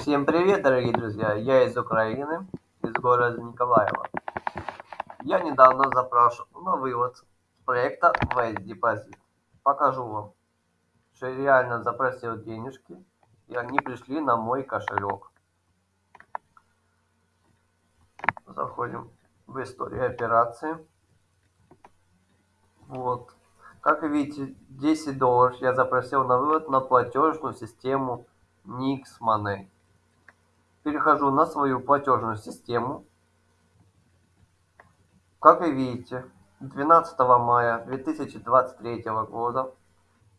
Всем привет, дорогие друзья! Я из Украины, из города Николаева. Я недавно запрашивал на вывод проекта Wise Deposit. Покажу вам, что я реально запросил денежки, и они пришли на мой кошелек. Заходим в историю операции. Вот. Как видите, 10 долларов я запросил на вывод на платежную систему Nix Money. Перехожу на свою платежную систему. Как вы видите, 12 мая 2023 года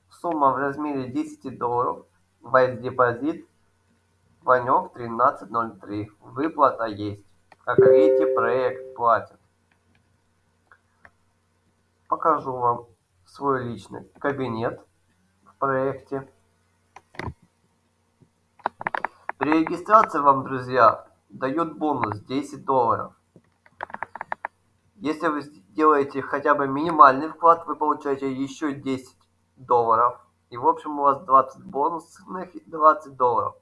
сумма в размере 10 долларов, Wise депозит, Ванек 1303. Выплата есть. Как видите, проект платит. Покажу вам свой личный кабинет в проекте. При регистрации вам, друзья, дают бонус 10 долларов. Если вы сделаете хотя бы минимальный вклад, вы получаете еще 10 долларов. И в общем у вас 20 бонусных и 20 долларов.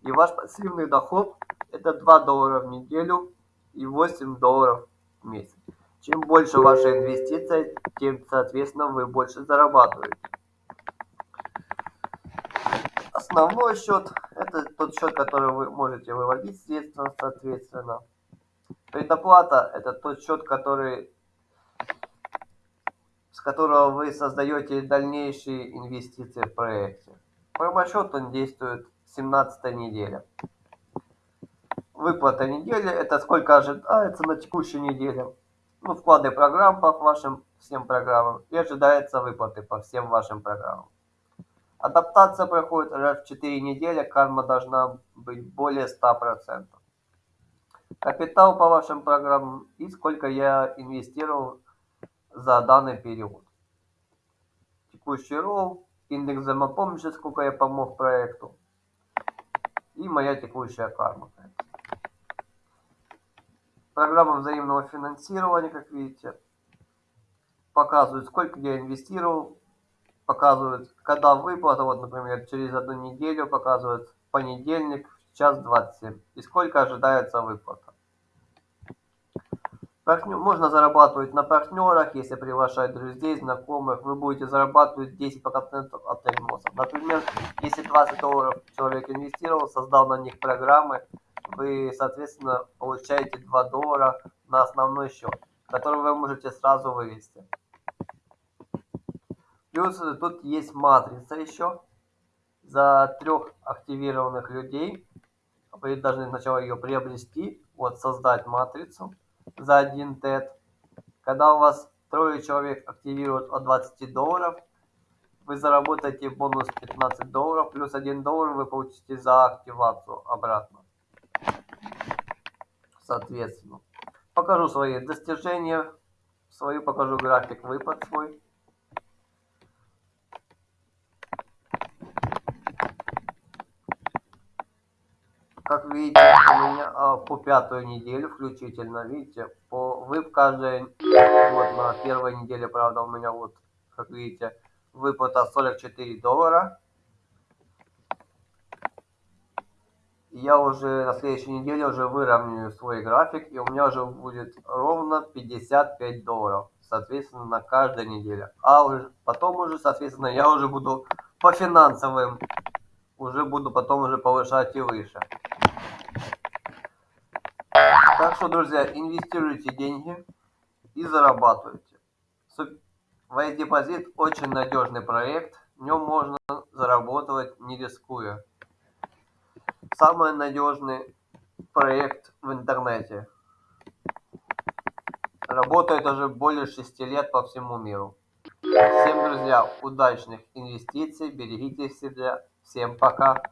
И ваш пассивный доход это 2 доллара в неделю и 8 долларов в месяц. Чем больше ваша инвестиция, тем, соответственно, вы больше зарабатываете. Основной счет – это тот счет, который вы можете выводить средства, соответственно. Предоплата – это тот счет, который, с которого вы создаете дальнейшие инвестиции в проекте. Промосчет он действует 17 неделя. Выплата недели – это сколько ожидается на текущей неделе ну, вклады программ по вашим всем программам и ожидается выплаты по всем вашим программам. Адаптация проходит раз в 4 недели, карма должна быть более 100%. Капитал по вашим программам и сколько я инвестировал за данный период. Текущий ролл, индекс взаимопомощи, сколько я помог проекту и моя текущая карма. Программа взаимного финансирования, как видите, показывает, сколько я инвестировал, показывает, когда выплата, вот, например, через одну неделю показывает понедельник, час 27, и сколько ожидается выплата. Партнер, можно зарабатывать на партнерах, если приглашать друзей, знакомых, вы будете зарабатывать 10% от переносов. Например, если 20 долларов человек инвестировал, создал на них программы, вы, соответственно, получаете 2 доллара на основной счет, который вы можете сразу вывести. Плюс тут есть матрица еще. За трех активированных людей вы должны сначала ее приобрести, вот создать матрицу за 1 тет. Когда у вас трое человек активируют от 20 долларов, вы заработаете бонус 15 долларов, плюс 1 доллар вы получите за активацию обратно соответственно. Покажу свои достижения, свою покажу график выпад свой. Как видите, у меня а, по пятую неделю включительно, видите, по вып каждая, вот на первой неделе, правда, у меня вот, как видите, выплата 44 доллара. я уже на следующей неделе уже выровняю свой график, и у меня уже будет ровно 55 долларов, соответственно, на каждой неделе. А уже потом уже, соответственно, я уже буду по финансовым, уже буду потом уже повышать и выше. Так что, друзья, инвестируйте деньги и зарабатывайте. Wise депозит очень надежный проект, в нем можно заработать не рискуя самый надежный проект в интернете. Работает уже более 6 лет по всему миру. Всем, друзья, удачных инвестиций, берегите себя. Всем пока.